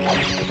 Yeah.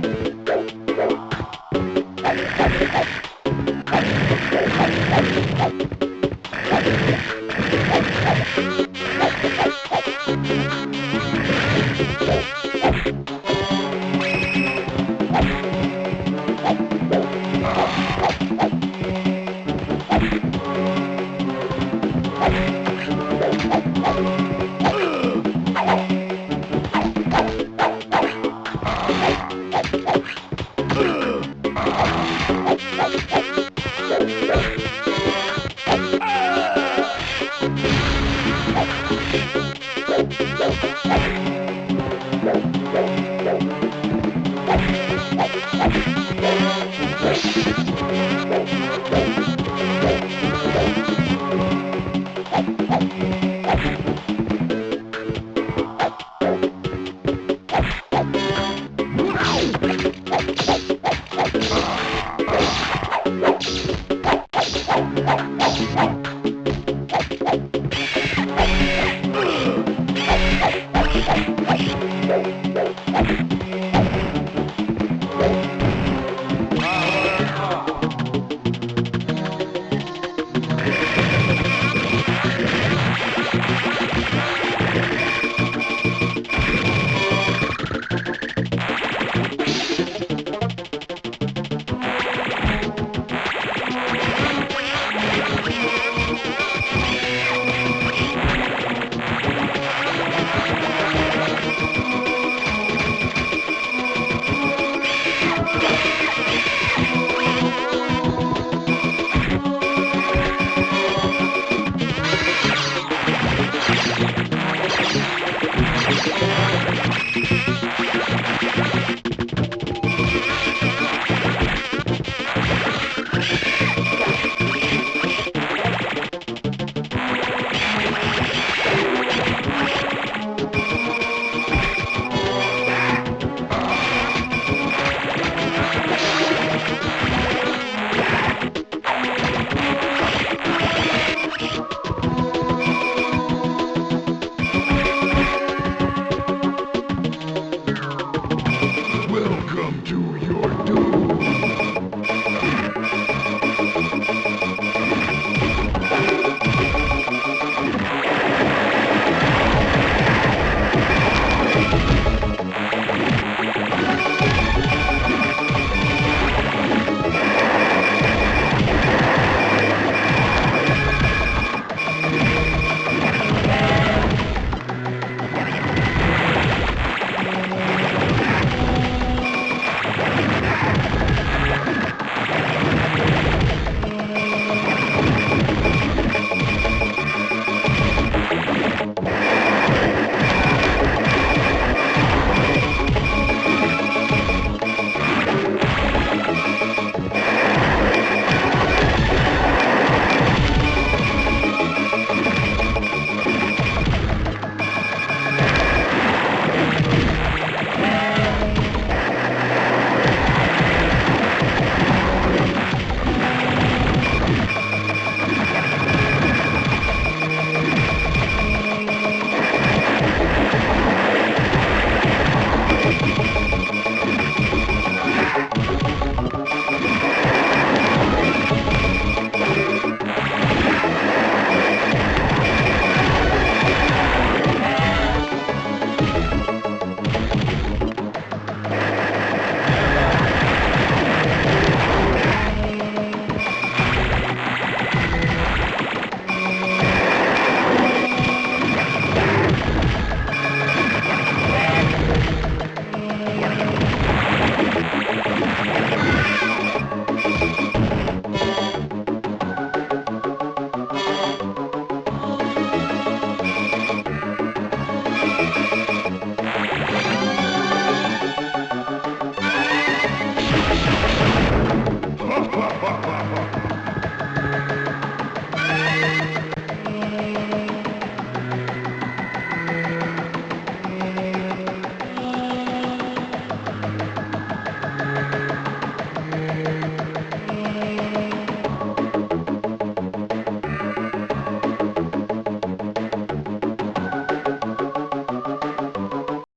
Fire!